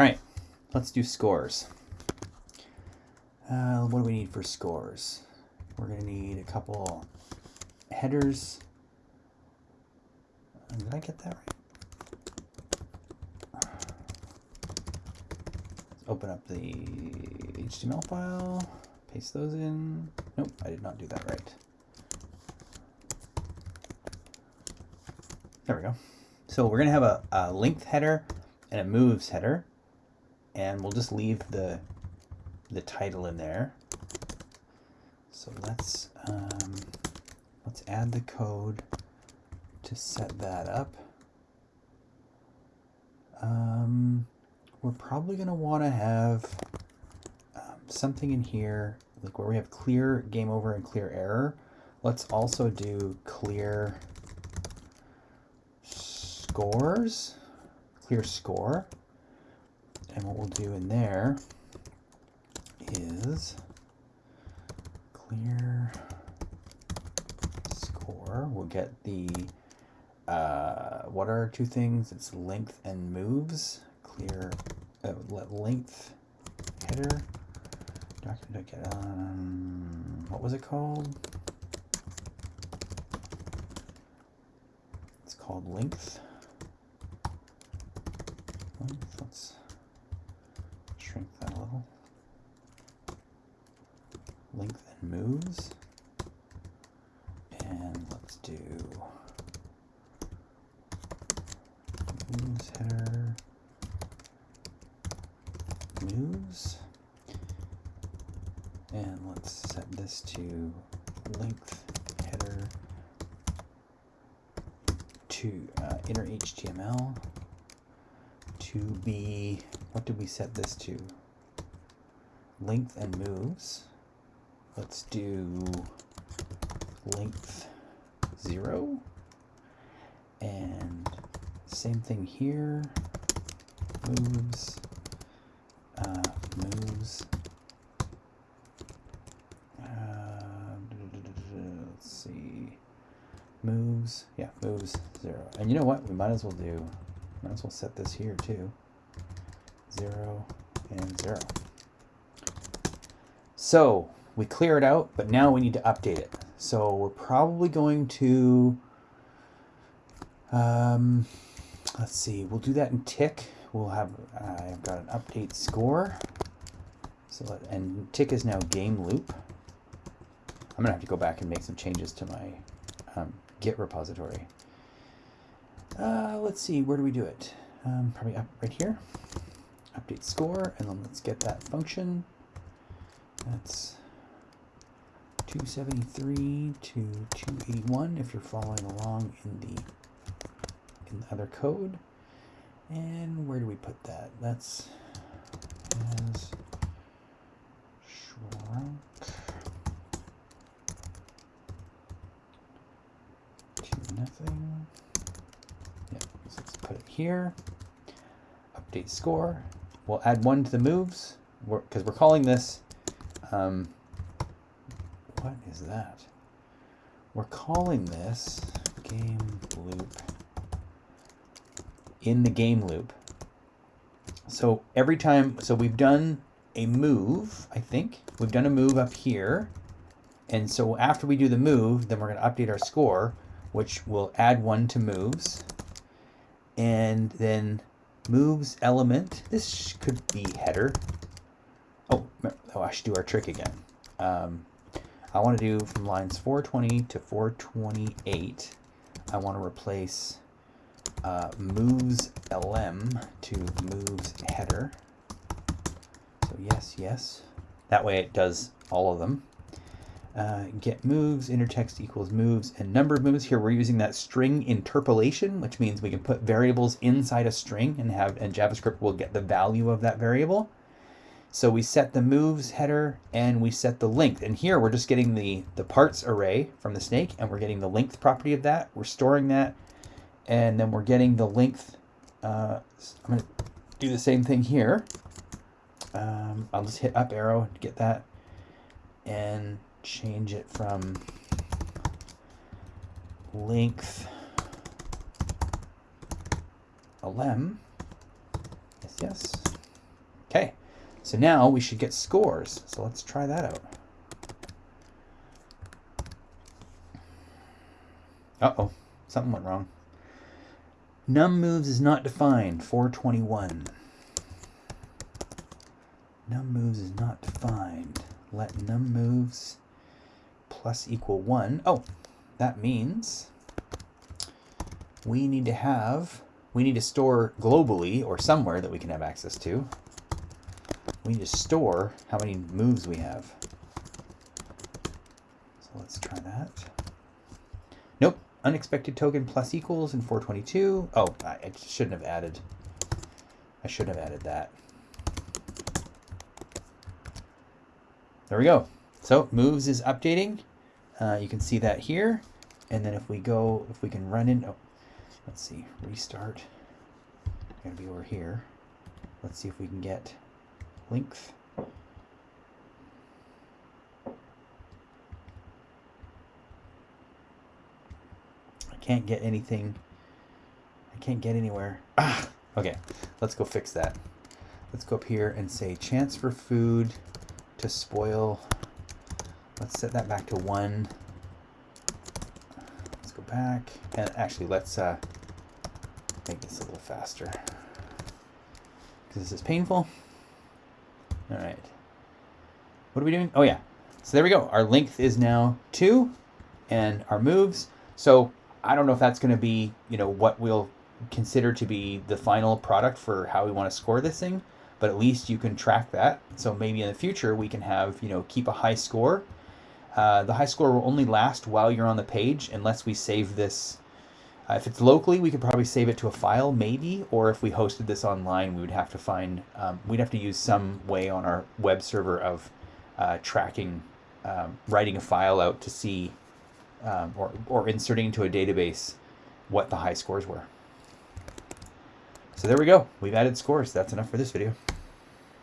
All right, let's do scores. Uh, what do we need for scores? We're going to need a couple headers. Did I get that right? Let's open up the HTML file, paste those in. Nope, I did not do that right. There we go. So we're going to have a, a length header and a moves header. And we'll just leave the, the title in there. So let's, um, let's add the code to set that up. Um, we're probably going to want to have um, something in here, like where we have clear game over and clear error. Let's also do clear scores, clear score. And what we'll do in there is clear score. We'll get the, uh, what are two things? It's length and moves. Clear uh, length header. Um, what was it called? It's called length. Let's shrink that a little. Length and moves. And let's do moves header moves. And let's set this to length header to uh, inner HTML to be, what did we set this to? Length and moves. Let's do length zero. And same thing here, moves, uh, moves. Uh, let's see, moves, yeah, moves zero. And you know what, we might as well do might as well set this here too. Zero and zero. So we clear it out, but now we need to update it. So we're probably going to, um, let's see, we'll do that in tick. We'll have, uh, I've got an update score. So, let, and tick is now game loop. I'm gonna have to go back and make some changes to my um, Git repository. Uh, let's see, where do we do it? Um, probably up right here. Update score, and then let's get that function. That's 273 to 281 if you're following along in the in the other code. And where do we put that? That's as shrunk to nothing put it here. Update score. We'll add one to the moves because we're, we're, calling this. Um, what is that? We're calling this game loop in the game loop. So every time, so we've done a move, I think. We've done a move up here. And so after we do the move, then we're going to update our score, which will add one to moves and then moves element. This could be header. Oh, oh I should do our trick again. Um, I want to do from lines 420 to 428. I want to replace uh, moves lm to moves header. So yes, yes. That way it does all of them uh, get moves, inner text equals moves, and number of moves. Here we're using that string interpolation, which means we can put variables inside a string and have and JavaScript will get the value of that variable. So we set the moves header and we set the length. And here we're just getting the, the parts array from the snake and we're getting the length property of that. We're storing that and then we're getting the length. Uh, I'm going to do the same thing here. Um, I'll just hit up arrow to get that. And change it from length lm, yes, yes, Okay, so now we should get scores. So let's try that out. Uh-oh, something went wrong. Num moves is not defined, 421. Num moves is not defined. Let num moves plus equal 1. Oh, that means we need to have, we need to store globally or somewhere that we can have access to. We need to store how many moves we have. So let's try that. Nope, unexpected token plus equals in 422. Oh, I shouldn't have added, I shouldn't have added that. There we go. So moves is updating. Uh, you can see that here. And then if we go, if we can run in, oh, let's see, restart. Gonna be over here. Let's see if we can get length. I can't get anything. I can't get anywhere. Ah, okay. Let's go fix that. Let's go up here and say chance for food to spoil. Let's set that back to one. Let's go back and actually let's uh, make this a little faster because this is painful. All right. What are we doing? Oh yeah. So there we go. Our length is now two and our moves. So I don't know if that's going to be, you know, what we'll consider to be the final product for how we want to score this thing but at least you can track that. So maybe in the future we can have, you know, keep a high score. Uh, the high score will only last while you're on the page unless we save this. Uh, if it's locally, we could probably save it to a file, maybe, or if we hosted this online, we would have to find, um, we'd have to use some way on our web server of uh, tracking, um, writing a file out to see, um, or, or inserting into a database what the high scores were. So there we go. We've added scores. That's enough for this video.